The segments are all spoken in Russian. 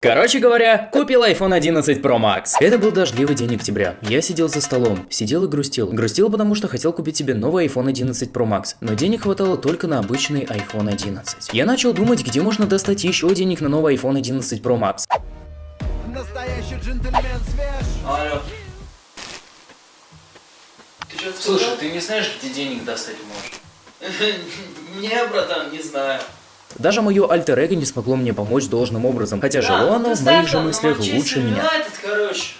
Короче говоря, купил iPhone 11 Pro Max. Это был дождливый день октября. Я сидел за столом, сидел и грустил. Грустил, потому что хотел купить себе новый iPhone 11 Pro Max, но денег хватало только на обычный iPhone 11. Я начал думать, где можно достать еще денег на новый iPhone 11 Pro Max. Настоящий джентльмен свеж. Алло. Ты что Слушай, ты не знаешь, где денег достать можешь? Не, братан, не знаю. Даже мое альтер эго не смогло мне помочь должным образом, хотя жило оно в моих же мыслях лучше меня. Короче.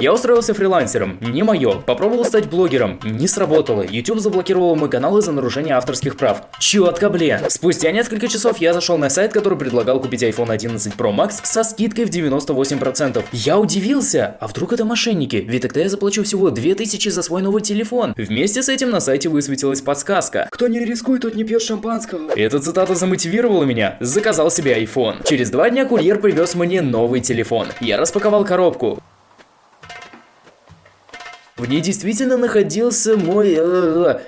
Я устроился фрилансером, не мое. Попробовал стать блогером, не сработало. YouTube заблокировал мой канал из-за нарушения авторских прав. Четко, блин. Спустя несколько часов я зашел на сайт, который предлагал купить iPhone 11 Pro Max со скидкой в 98%. Я удивился, а вдруг это мошенники? Ведь тогда я заплачу всего 2000 за свой новый телефон. Вместе с этим на сайте высветилась подсказка. Кто не рискует, тот не пьет шампанского. Эта цитата замотивировала меня. Заказал себе iPhone. Через два дня курьер привез мне новый телефон. Я распаковал распаковал коробку. В ней действительно находился мой... Э,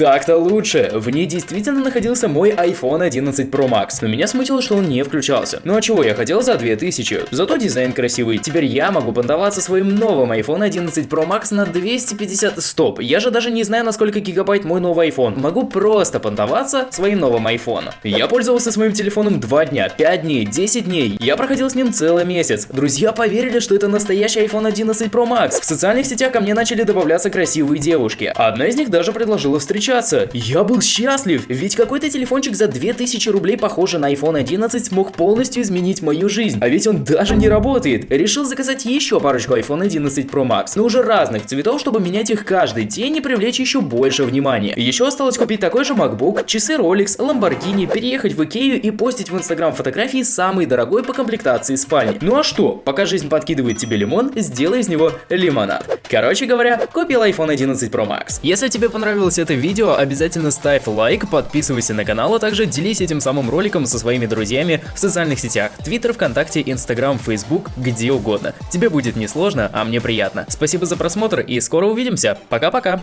Так-то лучше. В ней действительно находился мой iPhone 11 Pro Max, но меня смутило, что он не включался. Ну а чего я хотел за 2000? Зато дизайн красивый. Теперь я могу понтоваться своим новым iPhone 11 Pro Max на 250... Стоп, я же даже не знаю, на сколько гигабайт мой новый iPhone. Могу просто понтоваться своим новым iPhone. Я пользовался своим телефоном 2 дня, 5 дней, 10 дней. Я проходил с ним целый месяц. Друзья поверили, что это настоящий iPhone 11 Pro Max. В социальных сетях ко мне начали добавляться красивые девушки. Одна из них даже предложила встречаться встречаться. Я был счастлив, ведь какой-то телефончик за 2000 рублей, похоже на iPhone 11, смог полностью изменить мою жизнь. А ведь он даже не работает. Решил заказать еще парочку iPhone 11 Pro Max, но уже разных цветов, чтобы менять их каждый день и привлечь еще больше внимания. Еще осталось купить такой же MacBook, часы Rolex, Lamborghini, переехать в Икею и постить в Instagram фотографии самой дорогой по комплектации спальни. Ну а что, пока жизнь подкидывает тебе лимон, сделай из него лимонад. Короче говоря, купил iPhone 11 Pro Max. Если тебе понравилось это видео, видео, обязательно ставь лайк, подписывайся на канал, а также делись этим самым роликом со своими друзьями в социальных сетях, Twitter, ВКонтакте, Инстаграм, Фейсбук, где угодно. Тебе будет несложно, а мне приятно. Спасибо за просмотр и скоро увидимся. Пока-пока!